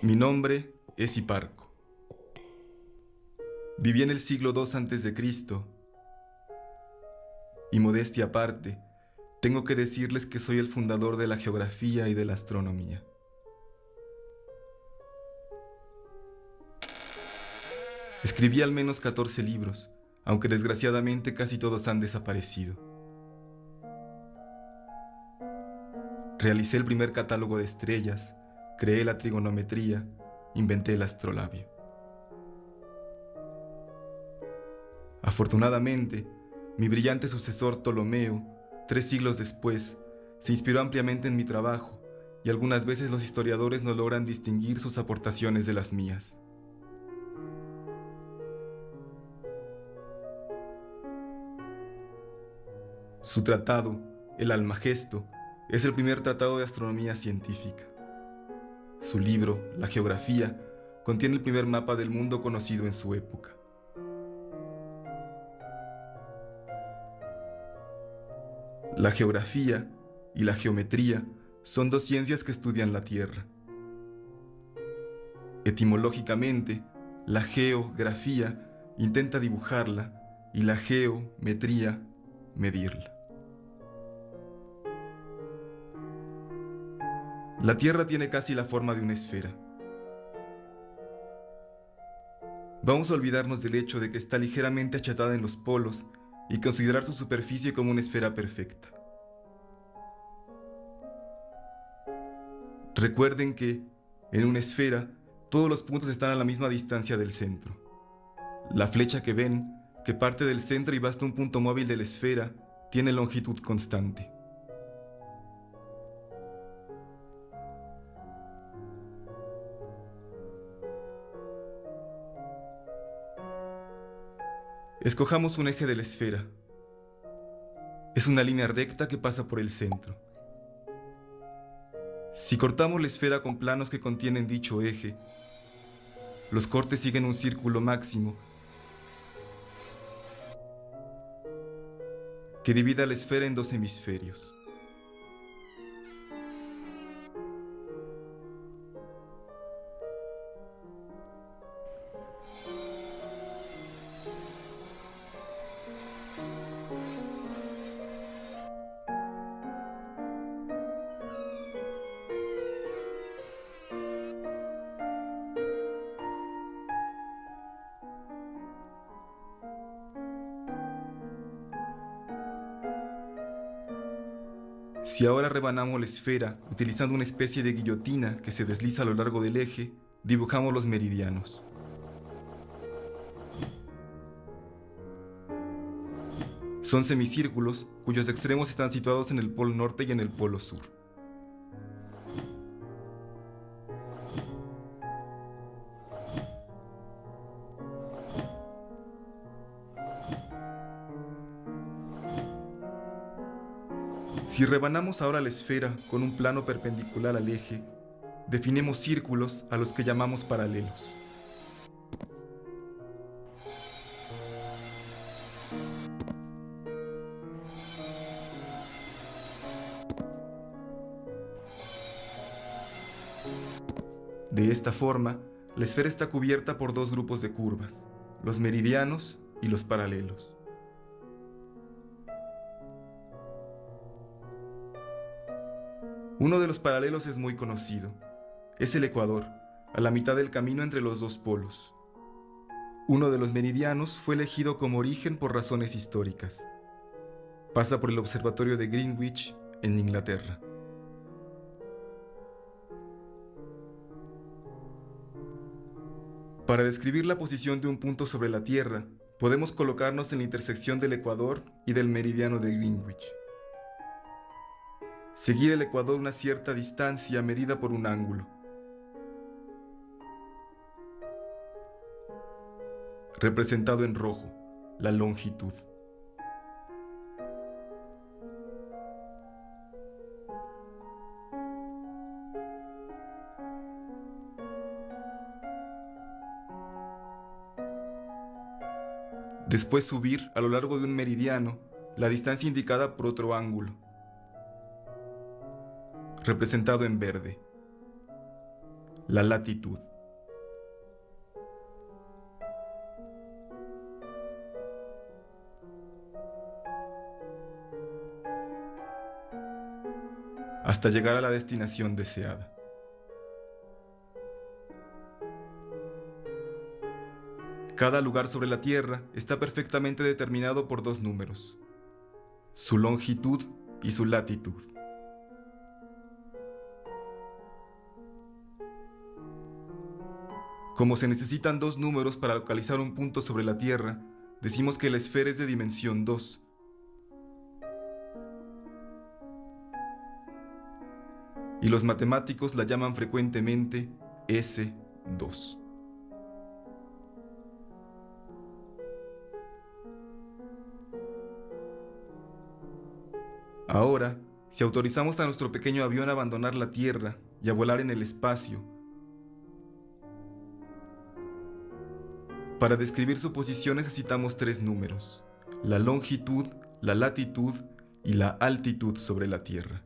Mi nombre es Hiparco. Viví en el siglo II a.C. y modestia aparte, tengo que decirles que soy el fundador de la geografía y de la astronomía. Escribí al menos 14 libros, aunque desgraciadamente casi todos han desaparecido. Realicé el primer catálogo de estrellas, creé la trigonometría, inventé el astrolabio. Afortunadamente, mi brillante sucesor Ptolomeo, tres siglos después, se inspiró ampliamente en mi trabajo y algunas veces los historiadores no logran distinguir sus aportaciones de las mías. Su tratado, el Almagesto, es el primer tratado de astronomía científica. Su libro, La Geografía, contiene el primer mapa del mundo conocido en su época. La geografía y la geometría son dos ciencias que estudian la Tierra. Etimológicamente, la geografía intenta dibujarla y la geometría medirla. La Tierra tiene casi la forma de una esfera. Vamos a olvidarnos del hecho de que está ligeramente achatada en los polos y considerar su superficie como una esfera perfecta. Recuerden que, en una esfera, todos los puntos están a la misma distancia del centro. La flecha que ven, que parte del centro y va hasta un punto móvil de la esfera, tiene longitud constante. Escojamos un eje de la esfera. Es una línea recta que pasa por el centro. Si cortamos la esfera con planos que contienen dicho eje, los cortes siguen un círculo máximo que divida la esfera en dos hemisferios. Si ahora rebanamos la esfera utilizando una especie de guillotina que se desliza a lo largo del eje, dibujamos los meridianos. Son semicírculos cuyos extremos están situados en el polo norte y en el polo sur. Si rebanamos ahora la esfera con un plano perpendicular al eje, definimos círculos a los que llamamos paralelos. De esta forma, la esfera está cubierta por dos grupos de curvas, los meridianos y los paralelos. Uno de los paralelos es muy conocido. Es el Ecuador, a la mitad del camino entre los dos polos. Uno de los meridianos fue elegido como origen por razones históricas. Pasa por el observatorio de Greenwich, en Inglaterra. Para describir la posición de un punto sobre la Tierra, podemos colocarnos en la intersección del Ecuador y del meridiano de Greenwich. Seguir el ecuador una cierta distancia medida por un ángulo. Representado en rojo, la longitud. Después subir a lo largo de un meridiano la distancia indicada por otro ángulo representado en verde. la latitud. hasta llegar a la destinación deseada. Cada lugar sobre la Tierra está perfectamente determinado por dos números, su longitud y su latitud. Como se necesitan dos números para localizar un punto sobre la Tierra, decimos que la esfera es de dimensión 2 y los matemáticos la llaman frecuentemente S2. Ahora, si autorizamos a nuestro pequeño avión a abandonar la Tierra y a volar en el espacio, para describir su posición necesitamos tres números, la longitud, la latitud y la altitud sobre la Tierra.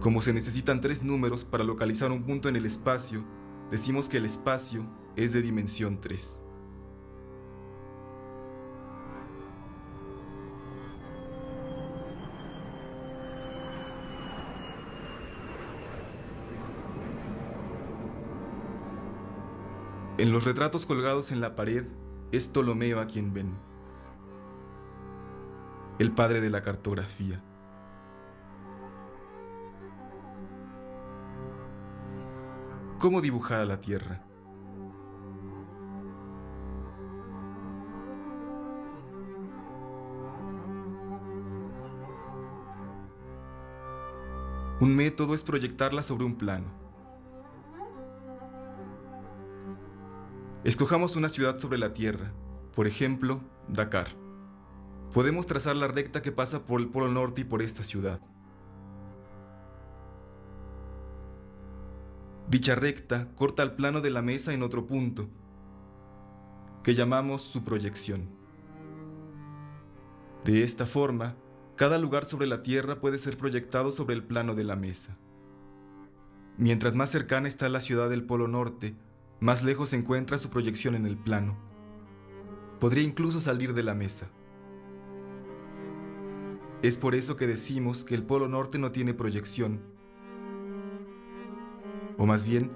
Como se necesitan tres números para localizar un punto en el espacio, decimos que el espacio es de dimensión 3. En los retratos colgados en la pared es Ptolomeo a quien ven, el padre de la cartografía. cómo dibujar a la Tierra. Un método es proyectarla sobre un plano. Escojamos una ciudad sobre la Tierra, por ejemplo, Dakar. Podemos trazar la recta que pasa por el Polo Norte y por esta ciudad. Dicha recta corta el plano de la mesa en otro punto, que llamamos su proyección. De esta forma, cada lugar sobre la Tierra puede ser proyectado sobre el plano de la mesa. Mientras más cercana está la ciudad del Polo Norte, más lejos se encuentra su proyección en el plano. Podría incluso salir de la mesa. Es por eso que decimos que el Polo Norte no tiene proyección, o más bien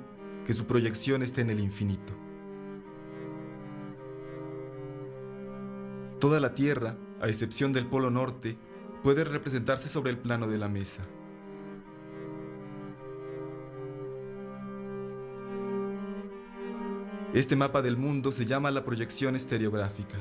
que su proyección esté en el infinito. Toda la Tierra, a excepción del Polo Norte, puede representarse sobre el plano de la mesa. Este mapa del mundo se llama la proyección estereográfica.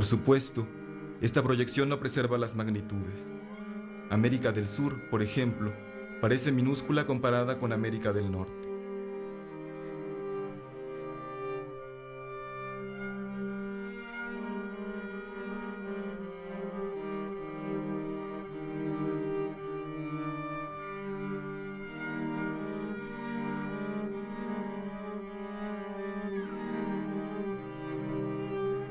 Por supuesto, esta proyección no preserva las magnitudes. América del Sur, por ejemplo, parece minúscula comparada con América del Norte.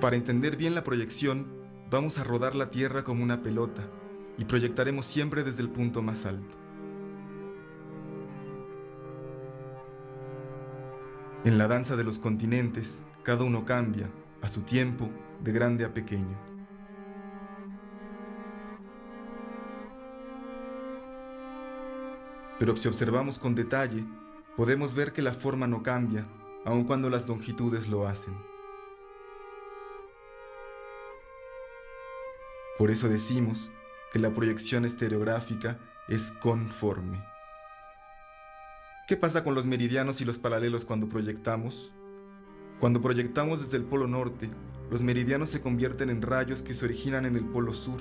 Para entender bien la proyección, vamos a rodar la Tierra como una pelota y proyectaremos siempre desde el punto más alto. En la danza de los continentes, cada uno cambia, a su tiempo, de grande a pequeño. Pero si observamos con detalle, podemos ver que la forma no cambia, aun cuando las longitudes lo hacen. Por eso decimos que la proyección estereográfica es conforme. ¿Qué pasa con los meridianos y los paralelos cuando proyectamos? Cuando proyectamos desde el polo norte, los meridianos se convierten en rayos que se originan en el polo sur.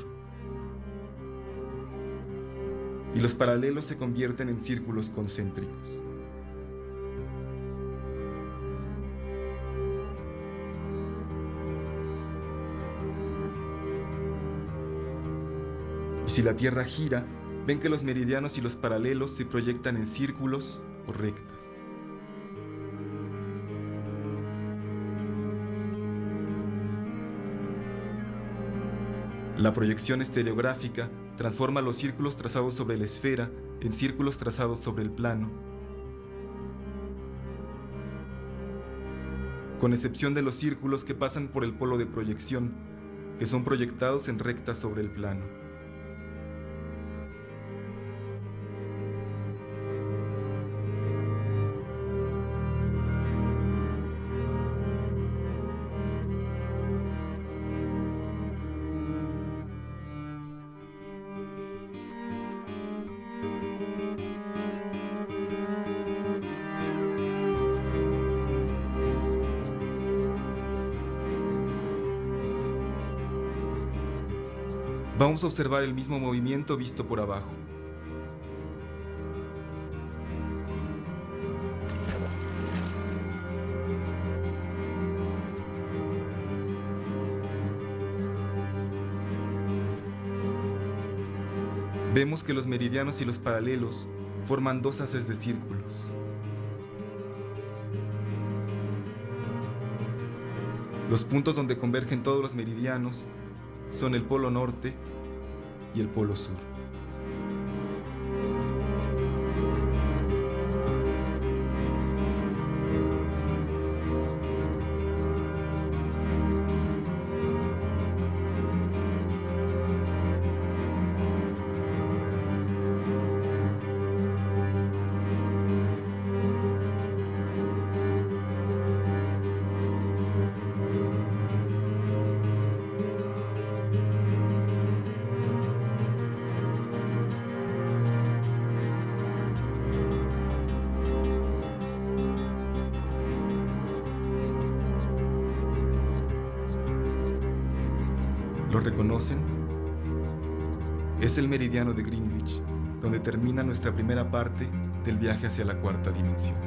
Y los paralelos se convierten en círculos concéntricos. Y si la Tierra gira, ven que los meridianos y los paralelos se proyectan en círculos o rectas. La proyección estereográfica transforma los círculos trazados sobre la esfera en círculos trazados sobre el plano, con excepción de los círculos que pasan por el polo de proyección, que son proyectados en rectas sobre el plano. Vamos a observar el mismo movimiento visto por abajo. Vemos que los meridianos y los paralelos forman dos haces de círculos. Los puntos donde convergen todos los meridianos son el polo norte y el polo sur. ¿Lo reconocen? Es el meridiano de Greenwich, donde termina nuestra primera parte del viaje hacia la cuarta dimensión.